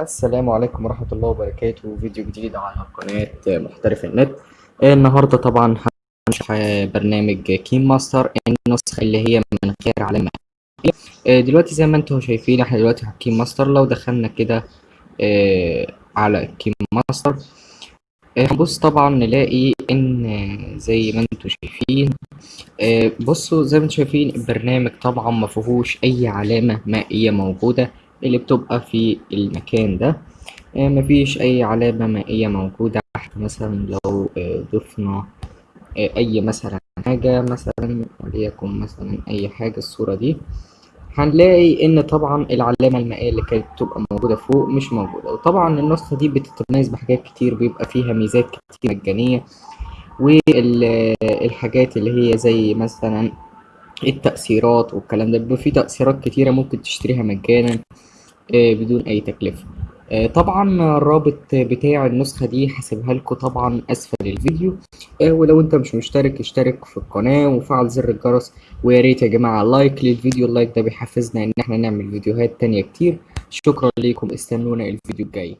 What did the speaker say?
السلام عليكم ورحمة الله وبركاته. فيديو جديد على قناة محترف النت. النهاردة طبعا هنشرح برنامج KineMaster النسخة اللي هي من غير علامة. دلوقتي زي ما أنتم شايفين إحنا دلوقتي على KineMaster لو دخلنا كده آه، على KineMaster آه، هنبص طبعا نلاقي إن زي ما أنتم شايفين آه، بصوا زي ما أنتم شايفين البرنامج طبعا ما فيهوش أي علامة مائية موجودة. اللي بتبقى في المكان ده آه، مفيش أي علامة مائية موجودة. إحنا مثلا لو آه، ضفنا آه، أي مثلا حاجة مثلا وليكن مثلا أي حاجة الصورة دي هنلاقي إن طبعا العلامة المائية اللي كانت بتبقى موجودة فوق مش موجودة. وطبعا النسخة دي بتتميز بحاجات كتير بيبقى فيها ميزات كتير مجانية والحاجات اللي هي زي مثلا التأثيرات والكلام ده بيبقى فيه تأثيرات كتيرة ممكن تشتريها مجانا. بدون أي تكلفة. آه، طبعا الرابط بتاع النسخة دي هسيبها لكم طبعا أسفل الفيديو. آه، ولو أنت مش مشترك اشترك في القناة وفعل زر الجرس ويا ريت يا جماعة like للفيديو. ال like ده بيحفزنا إن إحنا نعمل فيديوهات تانية كتير. شكرا ليكم. استنونا الفيديو الجاي.